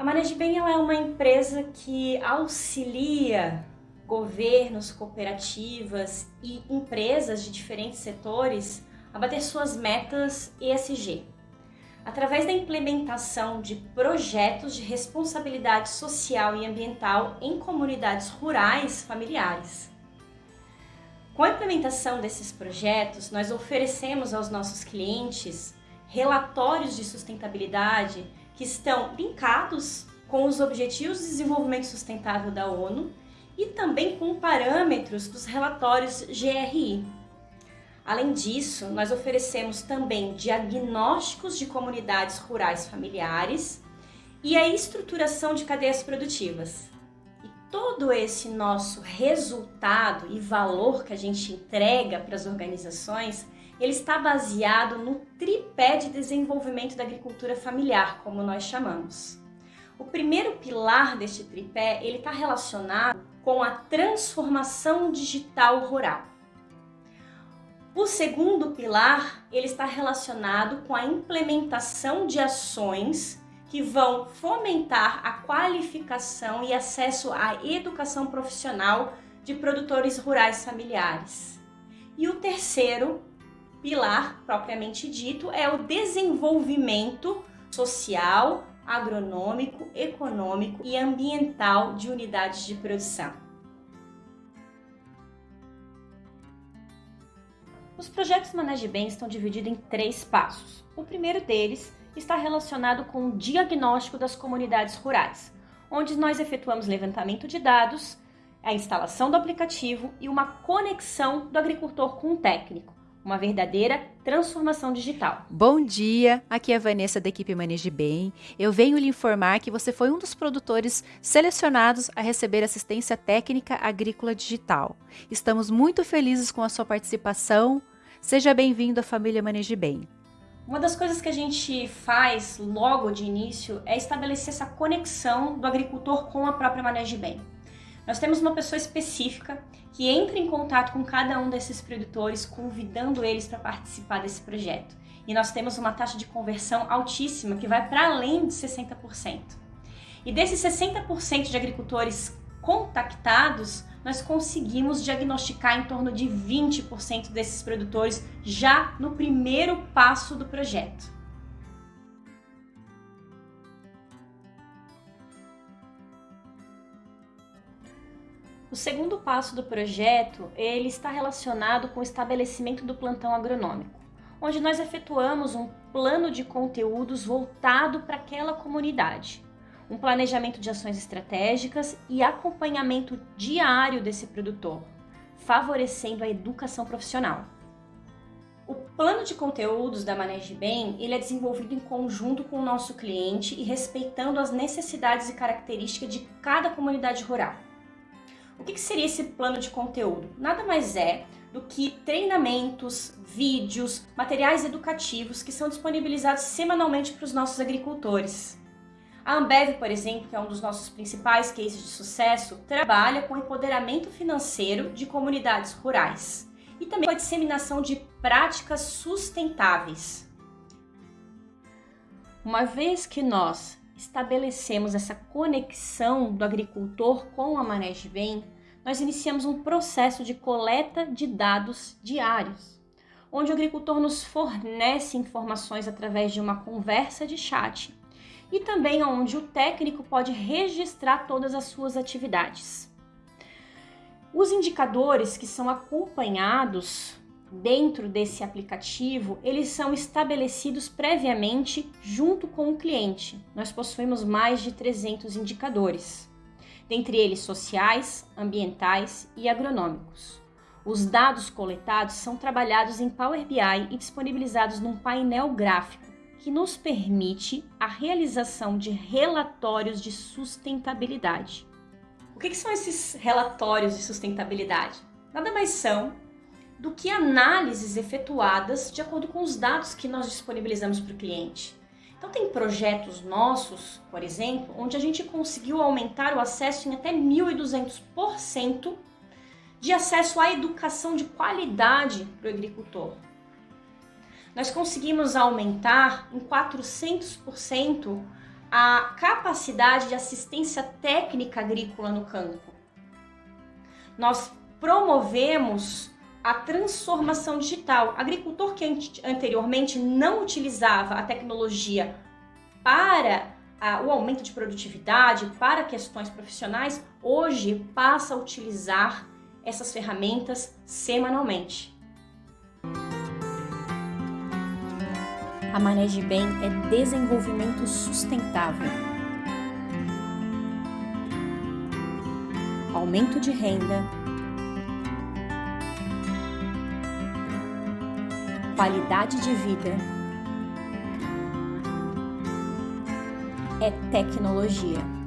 A Managem ela é uma empresa que auxilia governos, cooperativas e empresas de diferentes setores a bater suas metas ESG, através da implementação de projetos de responsabilidade social e ambiental em comunidades rurais familiares. Com a implementação desses projetos, nós oferecemos aos nossos clientes relatórios de sustentabilidade que estão linkados com os Objetivos de Desenvolvimento Sustentável da ONU e também com parâmetros dos relatórios GRI. Além disso, nós oferecemos também diagnósticos de comunidades rurais familiares e a estruturação de cadeias produtivas. Todo esse nosso resultado e valor que a gente entrega para as organizações, ele está baseado no tripé de desenvolvimento da agricultura familiar, como nós chamamos. O primeiro pilar deste tripé, ele está relacionado com a transformação digital rural. O segundo pilar, ele está relacionado com a implementação de ações que vão fomentar a qualificação e acesso à educação profissional de produtores rurais familiares. E o terceiro pilar, propriamente dito, é o desenvolvimento social, agronômico, econômico e ambiental de unidades de produção. Os projetos Manage Bem estão divididos em três passos. O primeiro deles está relacionado com o diagnóstico das comunidades rurais, onde nós efetuamos levantamento de dados, a instalação do aplicativo e uma conexão do agricultor com o técnico, uma verdadeira transformação digital. Bom dia, aqui é a Vanessa da equipe Maneje Bem. Eu venho lhe informar que você foi um dos produtores selecionados a receber assistência técnica agrícola digital. Estamos muito felizes com a sua participação. Seja bem-vindo à família Maneje Bem. Uma das coisas que a gente faz logo de início é estabelecer essa conexão do agricultor com a própria Maneje Bem. Nós temos uma pessoa específica que entra em contato com cada um desses produtores, convidando eles para participar desse projeto. E nós temos uma taxa de conversão altíssima, que vai para além de 60%. E desses 60% de agricultores contactados, nós conseguimos diagnosticar em torno de 20% desses produtores já no primeiro passo do projeto. O segundo passo do projeto, ele está relacionado com o estabelecimento do plantão agronômico, onde nós efetuamos um plano de conteúdos voltado para aquela comunidade, um planejamento de ações estratégicas e acompanhamento diário desse produtor, favorecendo a educação profissional. O plano de conteúdos da Maneje Bem, ele é desenvolvido em conjunto com o nosso cliente e respeitando as necessidades e características de cada comunidade rural. O que seria esse plano de conteúdo? Nada mais é do que treinamentos, vídeos, materiais educativos que são disponibilizados semanalmente para os nossos agricultores. A Ambev, por exemplo, que é um dos nossos principais cases de sucesso, trabalha com empoderamento financeiro de comunidades rurais e também com a disseminação de práticas sustentáveis. Uma vez que nós estabelecemos essa conexão do agricultor com a Manege Bem, nós iniciamos um processo de coleta de dados diários, onde o agricultor nos fornece informações através de uma conversa de chat e também onde o técnico pode registrar todas as suas atividades. Os indicadores que são acompanhados dentro desse aplicativo, eles são estabelecidos previamente junto com o cliente. Nós possuímos mais de 300 indicadores, dentre eles sociais, ambientais e agronômicos. Os dados coletados são trabalhados em Power BI e disponibilizados num painel gráfico que nos permite a realização de relatórios de sustentabilidade. O que, que são esses relatórios de sustentabilidade? Nada mais são do que análises efetuadas de acordo com os dados que nós disponibilizamos para o cliente. Então, tem projetos nossos, por exemplo, onde a gente conseguiu aumentar o acesso em até 1.200% de acesso à educação de qualidade para o agricultor. Nós conseguimos aumentar em 400% a capacidade de assistência técnica agrícola no campo. Nós promovemos a transformação digital. Agricultor que anteriormente não utilizava a tecnologia para o aumento de produtividade, para questões profissionais, hoje passa a utilizar essas ferramentas semanalmente. A Maneje Bem é desenvolvimento sustentável. Aumento de renda, qualidade de vida é tecnologia.